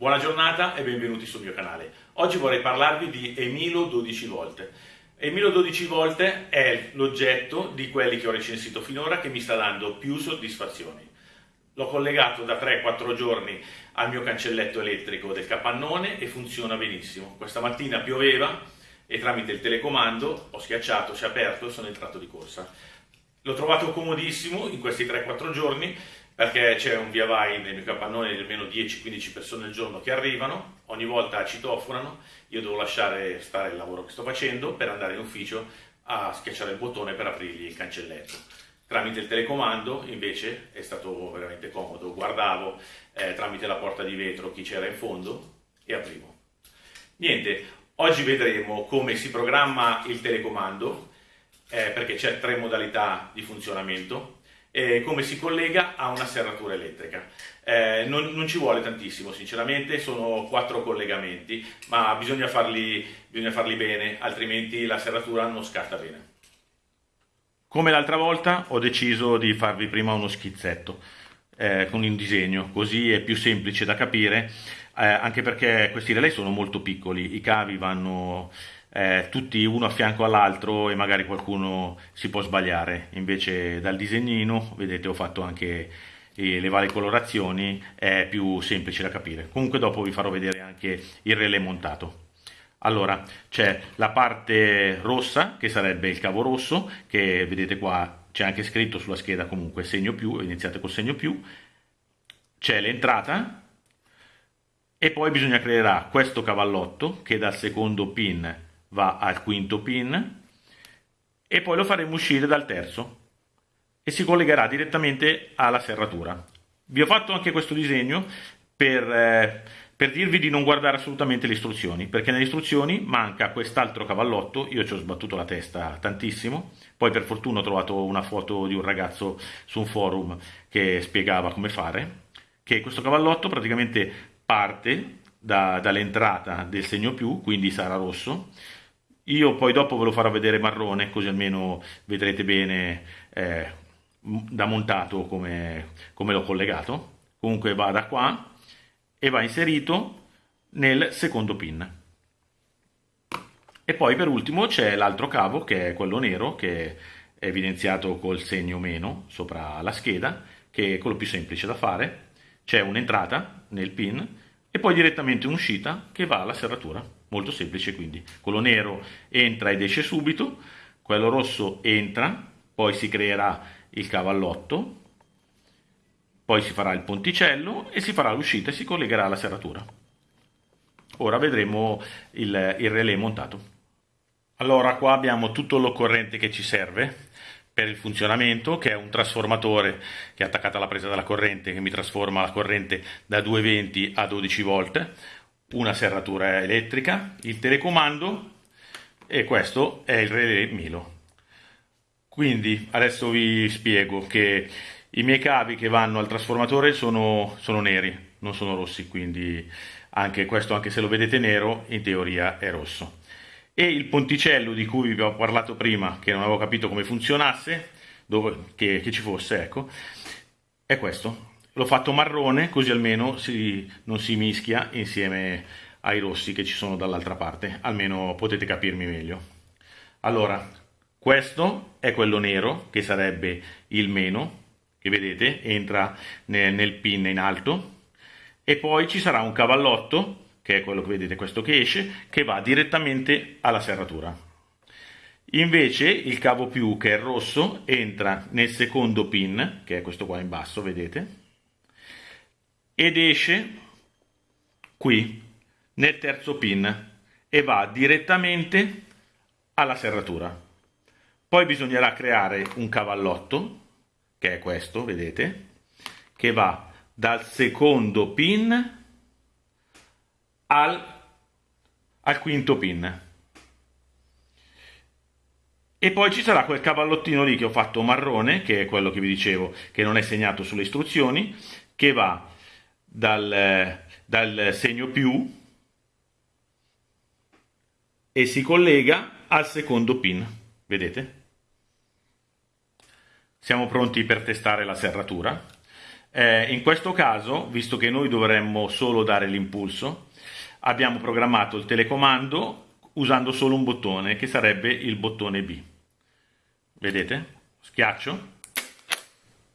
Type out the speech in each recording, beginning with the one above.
Buona giornata e benvenuti sul mio canale. Oggi vorrei parlarvi di Emilo 12 volte. Emilo 12 volte è l'oggetto di quelli che ho recensito finora che mi sta dando più soddisfazioni. L'ho collegato da 3-4 giorni al mio cancelletto elettrico del capannone e funziona benissimo. Questa mattina pioveva e tramite il telecomando ho schiacciato, si è aperto e sono entrato di corsa. L'ho trovato comodissimo in questi 3-4 giorni perché c'è un via vai nel mio capannone di almeno 10-15 persone al giorno che arrivano, ogni volta citofonano, io devo lasciare stare il lavoro che sto facendo per andare in ufficio a schiacciare il bottone per aprirgli il cancelletto. Tramite il telecomando invece è stato veramente comodo, guardavo eh, tramite la porta di vetro chi c'era in fondo e aprivo. Niente, oggi vedremo come si programma il telecomando, eh, perché c'è tre modalità di funzionamento, eh, come si collega a una serratura elettrica. Eh, non, non, ci vuole tantissimo, sinceramente, sono quattro collegamenti, ma bisogna farli, bisogna farli bene, altrimenti la serratura non scatta bene. Come l'altra volta ho deciso di farvi prima uno schizzetto eh, con un disegno, così è più semplice da capire, eh, anche perché questi relay sono molto piccoli, i cavi vanno eh, tutti uno a fianco all'altro e magari qualcuno si può sbagliare. Invece dal disegnino, vedete, ho fatto anche le varie colorazioni, è più semplice da capire. Comunque dopo vi farò vedere anche il relè montato. Allora, c'è la parte rossa, che sarebbe il cavo rosso, che vedete qua, c'è anche scritto sulla scheda comunque segno più, iniziate col segno più. C'è l'entrata, e poi bisogna creare questo cavallotto, che dal secondo pin va al quinto pin e poi lo faremo uscire dal terzo e si collegherà direttamente alla serratura. Vi ho fatto anche questo disegno per, eh, per dirvi di non guardare assolutamente le istruzioni, perché nelle istruzioni manca quest'altro cavallotto, io ci ho sbattuto la testa tantissimo, poi per fortuna ho trovato una foto di un ragazzo su un forum che spiegava come fare, che questo cavallotto praticamente parte da, dall'entrata del segno più, quindi sarà rosso, io poi dopo ve lo farò vedere marrone, così almeno vedrete bene eh, da montato come, come l'ho collegato. Comunque va da qua e va inserito nel secondo pin. E poi per ultimo c'è l'altro cavo che è quello nero che è evidenziato col segno meno sopra la scheda, che è quello più semplice da fare. C'è un'entrata nel pin e poi direttamente un'uscita che va alla serratura molto semplice quindi. Quello nero entra ed esce subito, quello rosso entra, poi si creerà il cavallotto, poi si farà il ponticello e si farà l'uscita e si collegherà alla serratura. Ora vedremo il, il relè montato. Allora qua abbiamo tutto l'occorrente che ci serve per il funzionamento che è un trasformatore che è attaccato alla presa della corrente che mi trasforma la corrente da 220 a 12 volt una serratura elettrica, il telecomando e questo è il relè Milo. Quindi adesso vi spiego che i miei cavi che vanno al trasformatore sono, sono neri, non sono rossi, quindi anche questo, anche se lo vedete nero, in teoria è rosso. E il ponticello di cui vi ho parlato prima, che non avevo capito come funzionasse, dove, che, che ci fosse, ecco, è questo, L'ho fatto marrone così almeno si, non si mischia insieme ai rossi che ci sono dall'altra parte, almeno potete capirmi meglio. Allora, questo è quello nero che sarebbe il meno, che vedete entra nel, nel pin in alto, e poi ci sarà un cavallotto, che è quello che vedete, questo che esce, che va direttamente alla serratura. Invece il cavo più, che è rosso, entra nel secondo pin, che è questo qua in basso, vedete, ed esce qui nel terzo pin e va direttamente alla serratura. Poi bisognerà creare un cavallotto, che è questo, vedete, che va dal secondo pin al, al quinto pin. E poi ci sarà quel cavallottino lì che ho fatto marrone, che è quello che vi dicevo, che non è segnato sulle istruzioni, che va dal, dal segno più e si collega al secondo pin, vedete? Siamo pronti per testare la serratura. Eh, in questo caso, visto che noi dovremmo solo dare l'impulso, abbiamo programmato il telecomando usando solo un bottone, che sarebbe il bottone B. Vedete? Schiaccio.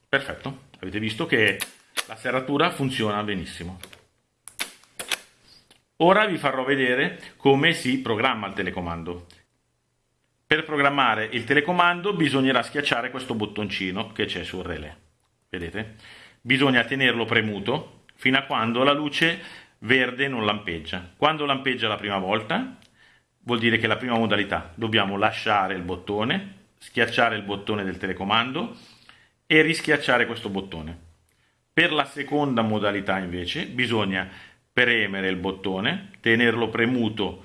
Perfetto. Avete visto che la serratura funziona benissimo. Ora vi farò vedere come si programma il telecomando. Per programmare il telecomando bisognerà schiacciare questo bottoncino che c'è sul relè. Vedete? Bisogna tenerlo premuto fino a quando la luce verde non lampeggia. Quando lampeggia la prima volta vuol dire che la prima modalità dobbiamo lasciare il bottone, schiacciare il bottone del telecomando e rischiacciare questo bottone. Per la seconda modalità invece bisogna premere il bottone, tenerlo premuto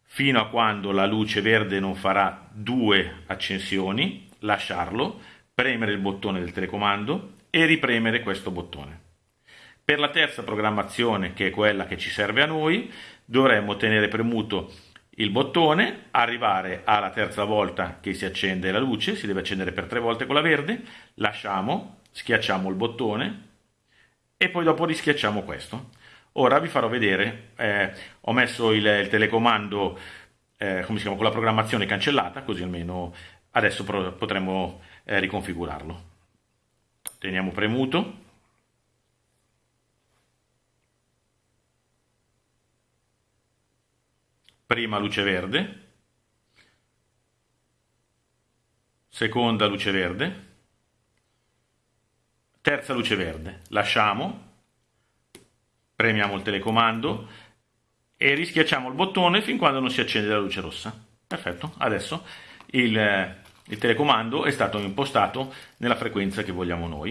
fino a quando la luce verde non farà due accensioni, lasciarlo, premere il bottone del telecomando e ripremere questo bottone. Per la terza programmazione, che è quella che ci serve a noi, dovremmo tenere premuto il bottone, arrivare alla terza volta che si accende la luce, si deve accendere per tre volte con la verde, lasciamo, schiacciamo il bottone e poi dopo rischiacciamo questo. Ora vi farò vedere, eh, ho messo il, il telecomando eh, come si chiama, con la programmazione cancellata, così almeno adesso potremo eh, riconfigurarlo. Teniamo premuto. Prima luce verde. Seconda luce verde. Terza luce verde. Lasciamo premiamo il telecomando e rischiacciamo il bottone fin quando non si accende la luce rossa. Perfetto, adesso il, il telecomando è stato impostato nella frequenza che vogliamo noi.